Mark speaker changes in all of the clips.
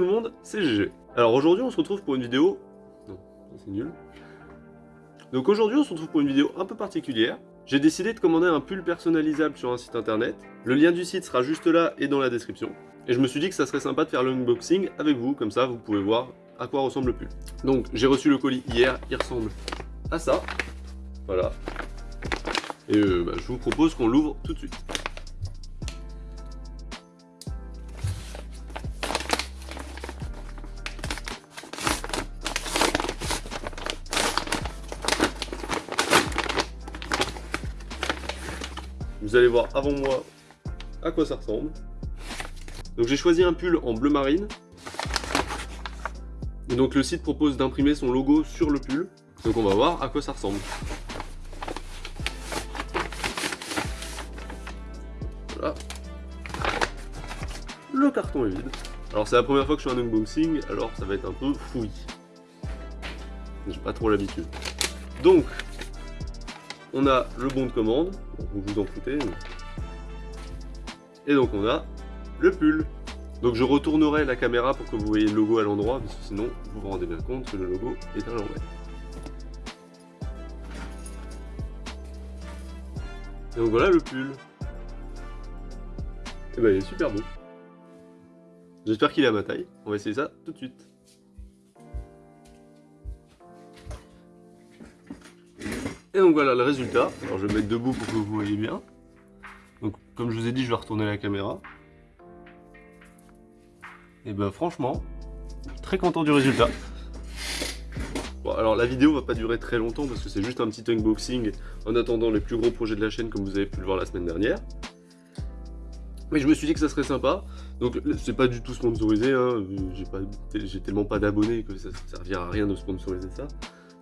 Speaker 1: monde, c'est GG. Alors aujourd'hui on se retrouve pour une vidéo... Non, c'est nul. Donc aujourd'hui on se retrouve pour une vidéo un peu particulière. J'ai décidé de commander un pull personnalisable sur un site internet. Le lien du site sera juste là et dans la description. Et je me suis dit que ça serait sympa de faire l'unboxing avec vous, comme ça vous pouvez voir à quoi ressemble le pull. Donc j'ai reçu le colis hier, il ressemble à ça. Voilà. Et euh, bah, je vous propose qu'on l'ouvre tout de suite. Vous allez voir avant moi à quoi ça ressemble. Donc j'ai choisi un pull en bleu marine. Et donc le site propose d'imprimer son logo sur le pull. Donc on va voir à quoi ça ressemble. Voilà. Le carton est vide. Alors c'est la première fois que je fais un unboxing, alors ça va être un peu fouillis. J'ai pas trop l'habitude. Donc, on a le bon de commande, vous vous en foutez. Et donc on a le pull. Donc je retournerai la caméra pour que vous voyez le logo à l'endroit, parce que sinon vous vous rendez bien compte que le logo est à l'envers. Et donc voilà le pull. Et ben il est super beau. J'espère qu'il est à ma taille. On va essayer ça tout de suite. Donc voilà le résultat. Alors je vais me mettre debout pour que vous voyez bien. Donc comme je vous ai dit, je vais retourner la caméra. Et ben franchement, très content du résultat. Bon alors la vidéo va pas durer très longtemps parce que c'est juste un petit unboxing en attendant les plus gros projets de la chaîne comme vous avez pu le voir la semaine dernière. Mais je me suis dit que ça serait sympa. Donc c'est pas du tout sponsorisé, hein. j'ai tellement pas d'abonnés que ça ne servira à rien de sponsoriser ça.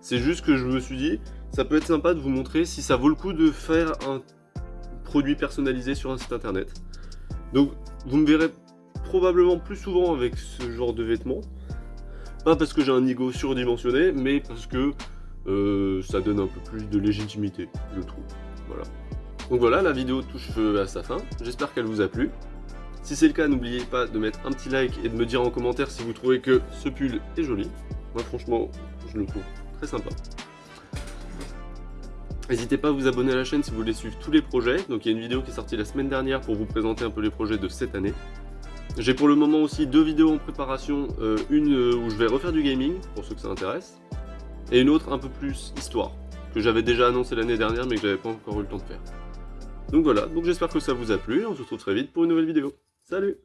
Speaker 1: C'est juste que je me suis dit, ça peut être sympa de vous montrer si ça vaut le coup de faire un produit personnalisé sur un site internet. Donc vous me verrez probablement plus souvent avec ce genre de vêtements. Pas parce que j'ai un ego surdimensionné, mais parce que euh, ça donne un peu plus de légitimité, je trouve. Voilà. Donc voilà, la vidéo touche à sa fin. J'espère qu'elle vous a plu. Si c'est le cas, n'oubliez pas de mettre un petit like et de me dire en commentaire si vous trouvez que ce pull est joli. Moi franchement, je le trouve sympa. N'hésitez pas à vous abonner à la chaîne si vous voulez suivre tous les projets. Donc il y a une vidéo qui est sortie la semaine dernière pour vous présenter un peu les projets de cette année. J'ai pour le moment aussi deux vidéos en préparation, euh, une euh, où je vais refaire du gaming, pour ceux que ça intéresse, et une autre un peu plus histoire, que j'avais déjà annoncé l'année dernière mais que j'avais pas encore eu le temps de faire. Donc voilà, donc j'espère que ça vous a plu, on se retrouve très vite pour une nouvelle vidéo. Salut